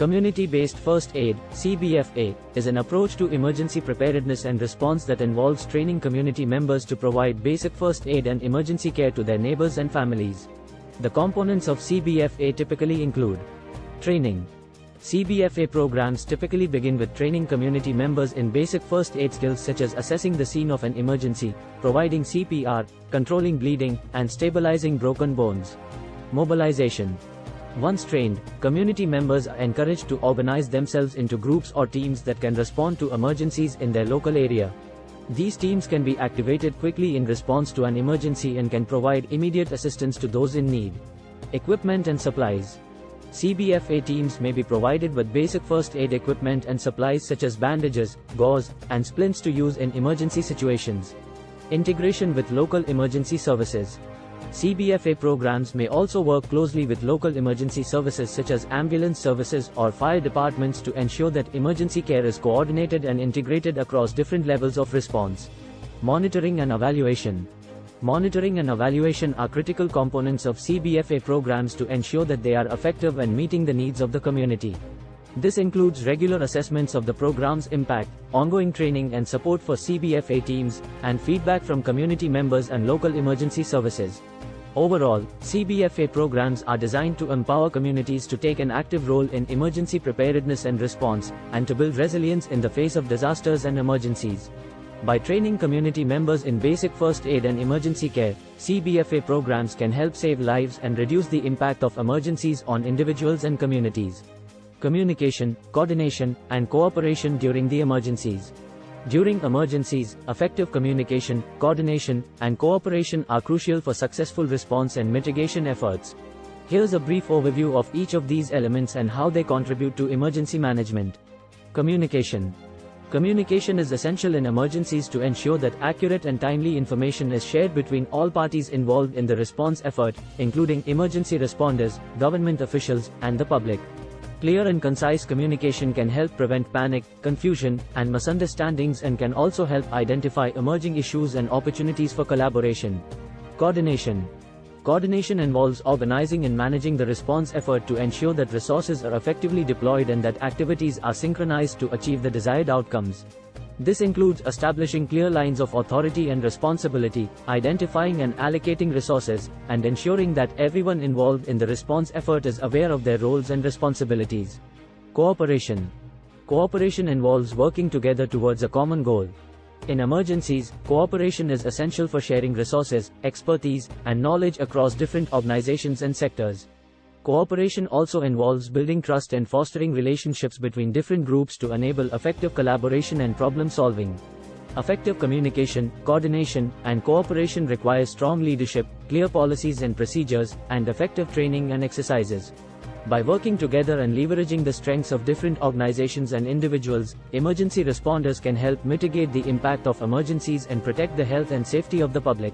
Community-based first aid, CBFA, is an approach to emergency preparedness and response that involves training community members to provide basic first aid and emergency care to their neighbors and families. The components of CBFA typically include training. CBFA programs typically begin with training community members in basic first aid skills such as assessing the scene of an emergency, providing CPR, controlling bleeding, and stabilizing broken bones. Mobilization. Once trained, community members are encouraged to organize themselves into groups or teams that can respond to emergencies in their local area. These teams can be activated quickly in response to an emergency and can provide immediate assistance to those in need. Equipment and supplies. CBFA teams may be provided with basic first aid equipment and supplies such as bandages, gauze, and splints to use in emergency situations. Integration with local emergency services. CBFA programs may also work closely with local emergency services such as ambulance services or fire departments to ensure that emergency care is coordinated and integrated across different levels of response. Monitoring and evaluation. Monitoring and evaluation are critical components of CBFA programs to ensure that they are effective and meeting the needs of the community. This includes regular assessments of the program's impact, ongoing training and support for CBFA teams, and feedback from community members and local emergency services. Overall, CBFA programs are designed to empower communities to take an active role in emergency preparedness and response, and to build resilience in the face of disasters and emergencies. By training community members in basic first aid and emergency care, CBFA programs can help save lives and reduce the impact of emergencies on individuals and communities. Communication, coordination, and cooperation during the emergencies. During emergencies, effective communication, coordination, and cooperation are crucial for successful response and mitigation efforts. Here's a brief overview of each of these elements and how they contribute to emergency management. Communication. Communication is essential in emergencies to ensure that accurate and timely information is shared between all parties involved in the response effort, including emergency responders, government officials, and the public. Clear and concise communication can help prevent panic, confusion, and misunderstandings and can also help identify emerging issues and opportunities for collaboration. Coordination. Coordination involves organizing and managing the response effort to ensure that resources are effectively deployed and that activities are synchronized to achieve the desired outcomes. This includes establishing clear lines of authority and responsibility, identifying and allocating resources, and ensuring that everyone involved in the response effort is aware of their roles and responsibilities. Cooperation. Cooperation involves working together towards a common goal. In emergencies, cooperation is essential for sharing resources, expertise, and knowledge across different organizations and sectors. Cooperation also involves building trust and fostering relationships between different groups to enable effective collaboration and problem solving. Effective communication, coordination, and cooperation require strong leadership, clear policies and procedures, and effective training and exercises. By working together and leveraging the strengths of different organizations and individuals, emergency responders can help mitigate the impact of emergencies and protect the health and safety of the public.